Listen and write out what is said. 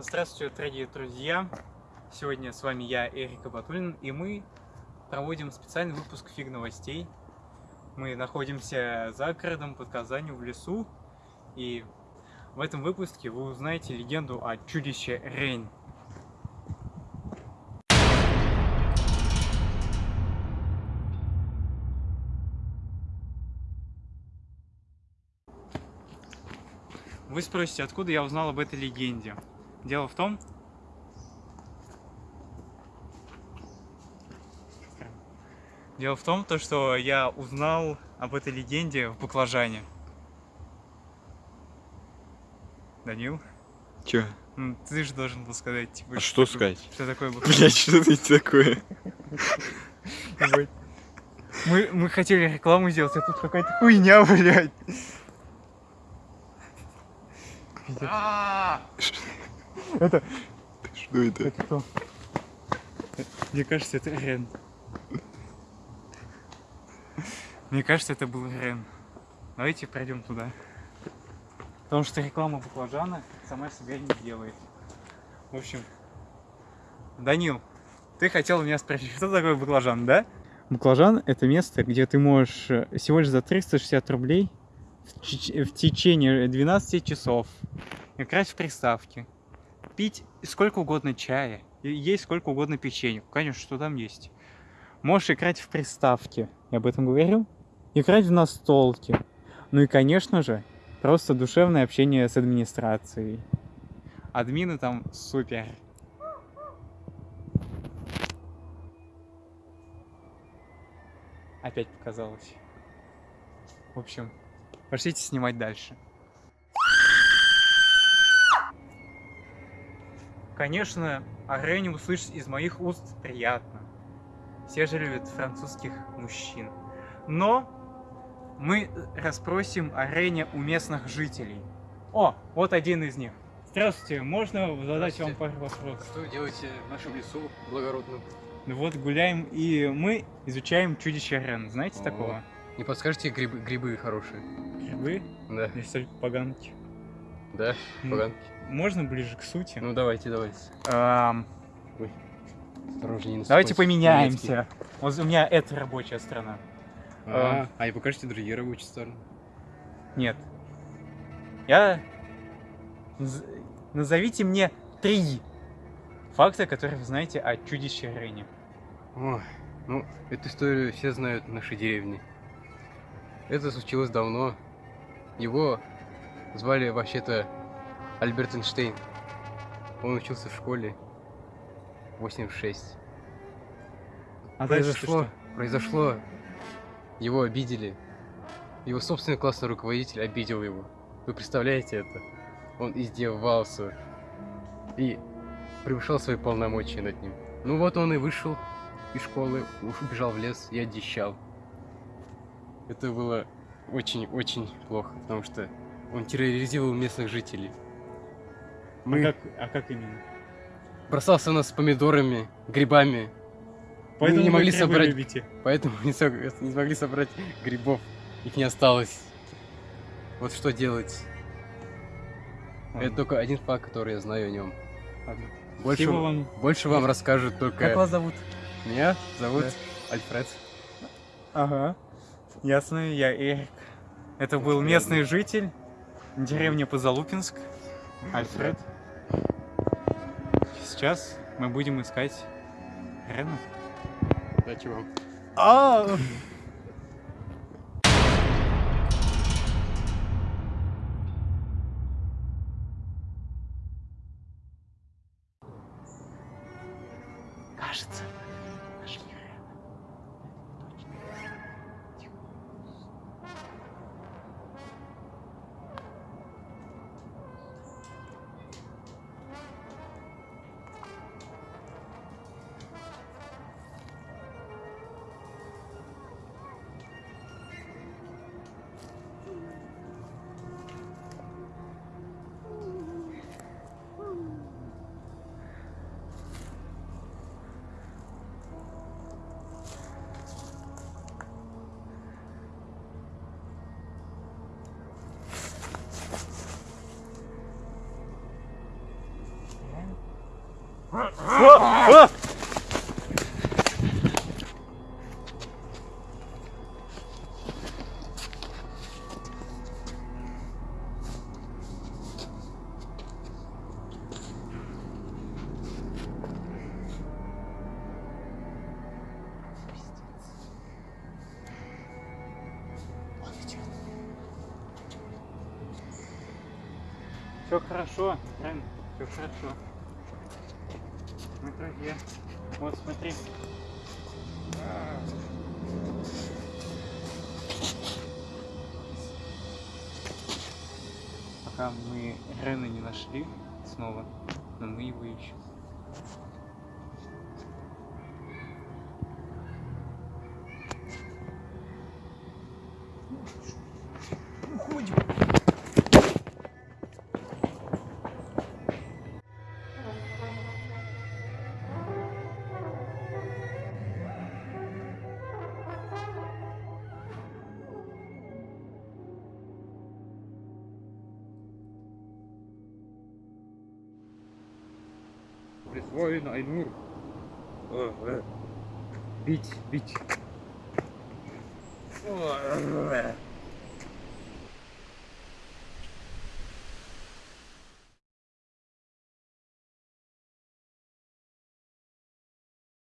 Здравствуйте, дорогие друзья! Сегодня с вами я, Эрик Абатулин, и мы проводим специальный выпуск фиг новостей. Мы находимся за городом под Казанью в лесу, и в этом выпуске вы узнаете легенду о чудище Рейн. Вы спросите, откуда я узнал об этой легенде? Дело в том, Дело в том, то, что я узнал об этой легенде в баклажане. Данил? Чё? Ну, ты же должен был сказать, типа, А что такое- сказать? Что такое баклажан. Блять, что это такое? Мы, мы хотели рекламу сделать, а тут какая-то хуйня, блядь. Это, Что это? это кто? Мне кажется, это Рен. Мне кажется, это был Рен. Давайте пройдем туда. Потому что реклама баклажана сама себя не делает. В общем, Данил, ты хотел меня спросить, что такое баклажан, да? Баклажан – это место, где ты можешь э, всего лишь за 360 рублей в, в течение 12 часов играть в приставки, пить сколько угодно чая, есть сколько угодно печенья. Конечно, что там есть. Можешь играть в приставки, я об этом говорил. Играть в настолки. Ну и, конечно же, просто душевное общение с администрацией. Админы там супер. Опять показалось. В общем, пошлите снимать дальше. Конечно, о Рене услышать из моих уст приятно. Все же любят французских мужчин. Но мы расспросим о Рене у местных жителей. О, вот один из них. Здравствуйте, можно задать вам Здравствуйте. пару вопросов? Что вы делаете в нашем лесу благородном? Ну вот гуляем и мы изучаем чудище Рен. Знаете О. такого? Не подскажете грибы, грибы хорошие? Грибы? Да. Есть только поганки. Да, поганки. Можно ближе к сути? Ну давайте, давайте. Ам, Осторожнее, не давайте поменяемся. Вот у меня это рабочая страна. А, а и покажите другие рабочие стороны. Нет. Я... Наз- Назовите мне три факта, которые вы знаете о чудище Рене. Ой, ну, эту историю все знают в нашей деревне. Это случилось давно. Его звали вообще-то Альберт Эйнштейн. Он учился в школе 86. А произошло, что? произошло, его обидели. Его собственный классный руководитель обидел его. Вы представляете это? Он издевался и превышал свои полномочия над ним. Ну вот он и вышел из школы, уж убежал в лес и одещал. Это было очень-очень плохо, потому что он терроризировал местных жителей. А Мы как, а как именно? бросался нас помидорами, грибами, Поэтому не вы могли собрать- любите. Поэтому не, не смогли собрать грибов. Их не осталось. Вот что делать. Это Ладно, только один факт, который я знаю о нем. ладно. Больше, Спасибо вам. больше вам расскажут только... Как вас зовут? Меня зовут Альфред. Ага. Ясно, я Эрик. Это был местный житель деревни Позалупинск, Альфред. Сейчас мы будем искать Рена. Удачи вам. А! Кажется, Все хорошо, Рен, все хорошо. Друзья. Вот смотри. Пока мы Рена не нашли снова, но мы его ищем. Bisweilen ein Uhr. Oh, äh. Bitch, bitch. Oh, äh.